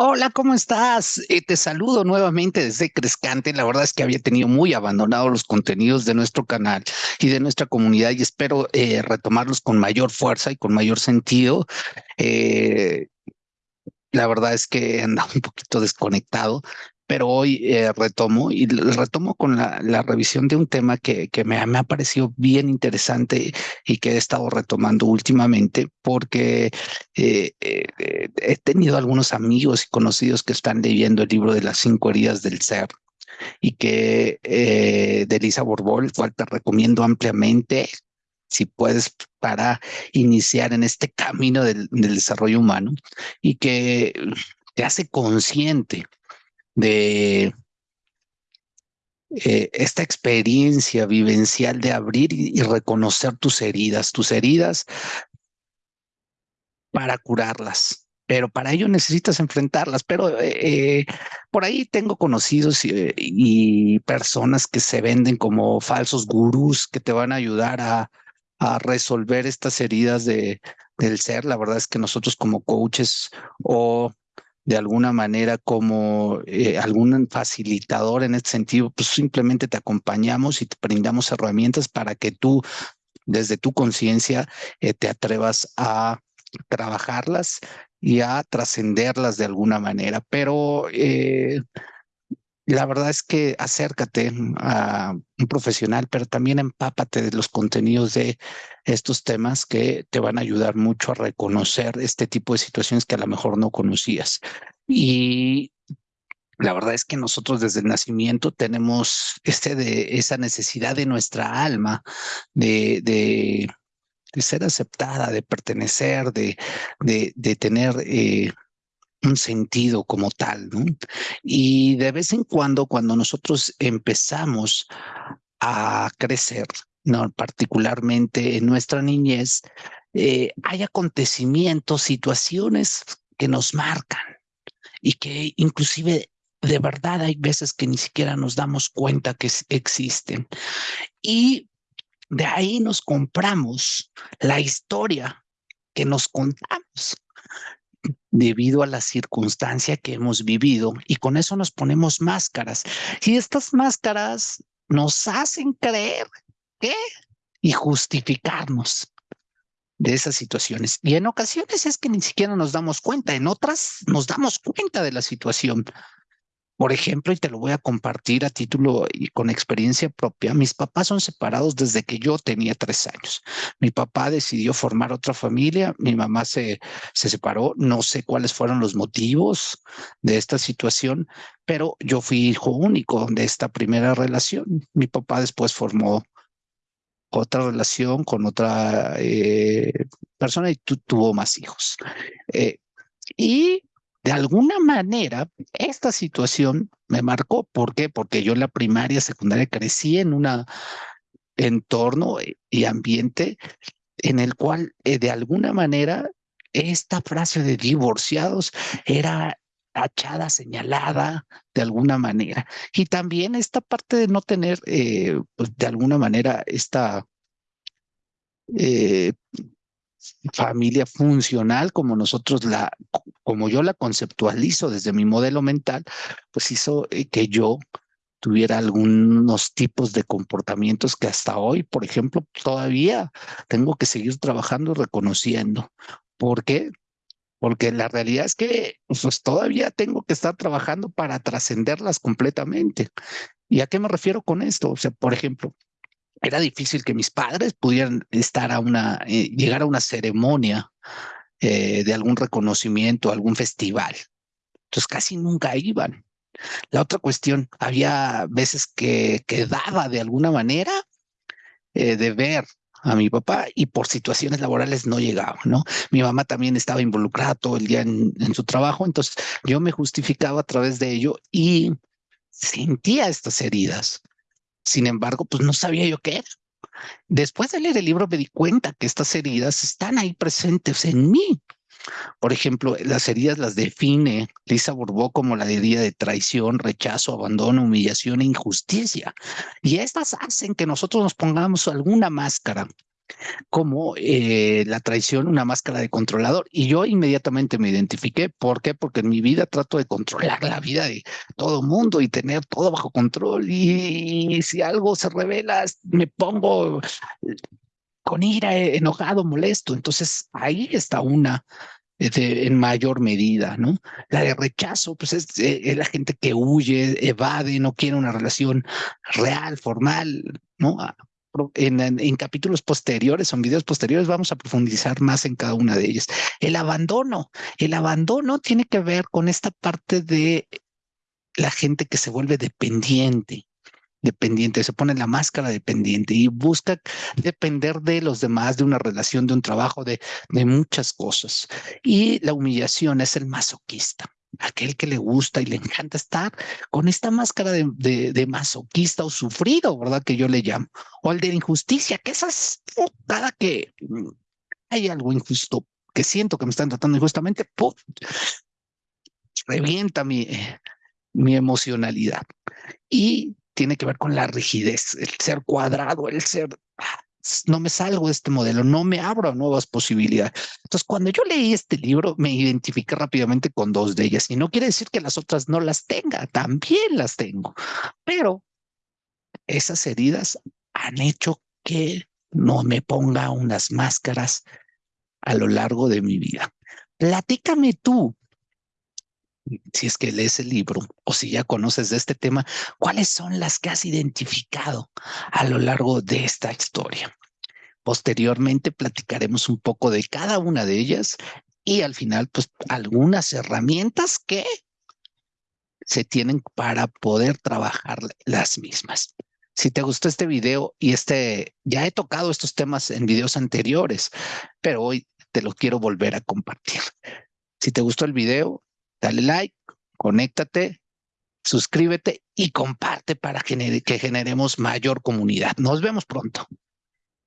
Hola, ¿cómo estás? Eh, te saludo nuevamente desde Crescante. La verdad es que había tenido muy abandonados los contenidos de nuestro canal y de nuestra comunidad y espero eh, retomarlos con mayor fuerza y con mayor sentido. Eh, la verdad es que andaba un poquito desconectado, pero hoy eh, retomo y retomo con la, la, revisión de un tema que, que me, me, ha parecido bien interesante y que he estado retomando últimamente porque eh, eh, he tenido algunos amigos y conocidos que están leyendo el libro de las cinco heridas del ser y que eh, de Elisa Borbol, cual te recomiendo ampliamente si puedes para iniciar en este camino del, del desarrollo humano y que te hace consciente de eh, esta experiencia vivencial de abrir y, reconocer tus heridas, tus heridas para curarlas. Pero para ello necesitas enfrentarlas. Pero eh, por ahí tengo conocidos y, y, personas que se venden como falsos gurús que te van a ayudar a, a resolver estas heridas de, del ser. La verdad es que nosotros como coaches o de alguna manera como eh, algún facilitador en este sentido, pues simplemente te acompañamos y te brindamos herramientas para que tú, desde tu conciencia, eh, te atrevas a trabajarlas y a trascenderlas de alguna manera. Pero eh, la verdad es que acércate a un profesional, pero también empápate de los contenidos de estos temas que te van a ayudar mucho a reconocer este tipo de situaciones que a lo mejor no conocías. Y la verdad es que nosotros desde el nacimiento tenemos este de esa necesidad de nuestra alma de, ser aceptada, de pertenecer, de, de, tener eh, un sentido como tal. Y de vez en cuando, cuando nosotros empezamos a crecer, ¿no? particularmente en nuestra niñez, eh, hay acontecimientos, situaciones que nos marcan y que inclusive de verdad hay veces que ni siquiera nos damos cuenta que existen. Y de ahí nos compramos la historia que nos contamos debido a la circunstancia que hemos vivido y con eso nos ponemos máscaras. Y estas máscaras nos hacen creer que y justificarnos de esas situaciones. Y en ocasiones es que ni siquiera nos damos cuenta, en otras nos damos cuenta de la situación. Por ejemplo, y te lo voy a compartir a título y con experiencia propia, mis papás son separados desde que yo tenía tres años. Mi papá decidió formar otra familia, mi mamá se, se separó, no sé cuáles fueron los motivos de esta situación, pero yo fui hijo único de esta primera relación. Mi papá después formó otra relación con otra eh, persona y tuvo más hijos. Eh, y de alguna manera, esta situación me marcó. ¿Por qué? Porque yo en la primaria, secundaria crecí en un entorno y ambiente en el cual eh, de alguna manera esta frase de divorciados era tachada, señalada de alguna manera. Y también esta parte de no tener, eh, pues de alguna manera, esta eh, familia funcional como nosotros la, como yo la conceptualizo desde mi modelo mental, pues hizo eh, que yo tuviera algunos tipos de comportamientos que hasta hoy, por ejemplo, todavía tengo que seguir trabajando y reconociendo. ¿Por qué? Porque la realidad es que pues, todavía tengo que estar trabajando para trascenderlas completamente. ¿Y a qué me refiero con esto? O sea, por ejemplo, era difícil que mis padres pudieran estar a una, eh, llegar a una ceremonia eh, de algún reconocimiento, algún festival. Entonces casi nunca iban. La otra cuestión, había veces que quedaba de alguna manera eh, de ver a mi papá y por situaciones laborales no llegaba, ¿no? Mi mamá también estaba involucrada todo el día en, su trabajo, entonces yo me justificaba a través de ello y sentía estas heridas. Sin embargo, pues no sabía yo qué era. Después de leer el libro me di cuenta que estas heridas están ahí presentes en mí. Por ejemplo, las heridas las define Lisa Borbó como la herida de traición, rechazo, abandono, humillación e injusticia. Y estas hacen que nosotros nos pongamos alguna máscara como eh, la traición, una máscara de controlador. Y yo inmediatamente me identifiqué. ¿Por qué? Porque en mi vida trato de controlar la vida de todo mundo y tener todo bajo control. Y, si algo se revela, me pongo con ira, enojado, molesto. Entonces ahí está una en mayor medida, ¿no? La de rechazo, pues es, eh, es, la gente que huye, evade, no quiere una relación real, formal, ¿no? en, capítulos posteriores o en videos posteriores vamos a profundizar más en cada una de ellas. El abandono, el abandono tiene que ver con esta parte de la gente que se vuelve dependiente, dependiente, se pone la máscara dependiente y busca depender de los demás, de una relación, de un trabajo, de, de muchas cosas. Y la humillación es el masoquista aquel que le gusta y le encanta estar con esta máscara de, masoquista o sufrido, ¿verdad? Que yo le llamo. O el de injusticia, que esas, cada que mm, hay algo injusto, que siento que me están tratando injustamente, ¡pum! revienta mi, mi emocionalidad. Y tiene que ver con la rigidez, el ser cuadrado, el ser no me salgo de este modelo, no me abro a nuevas posibilidades. Entonces, cuando yo leí este libro, me identifiqué rápidamente con dos de ellas y no quiere decir que las otras no las tenga, también las tengo, pero esas heridas han hecho que no me ponga unas máscaras a lo largo de mi vida. Platícame tú, si es que lees el libro o si ya conoces de este tema, cuáles son las que has identificado a lo largo de esta historia. Posteriormente platicaremos un poco de cada una de ellas y al final, pues algunas herramientas que se tienen para poder trabajar las mismas. Si te gustó este video y este, ya he tocado estos temas en videos anteriores, pero hoy te lo quiero volver a compartir. Si te gustó el video, dale like, conéctate, suscríbete y comparte para que generemos mayor comunidad. Nos vemos pronto.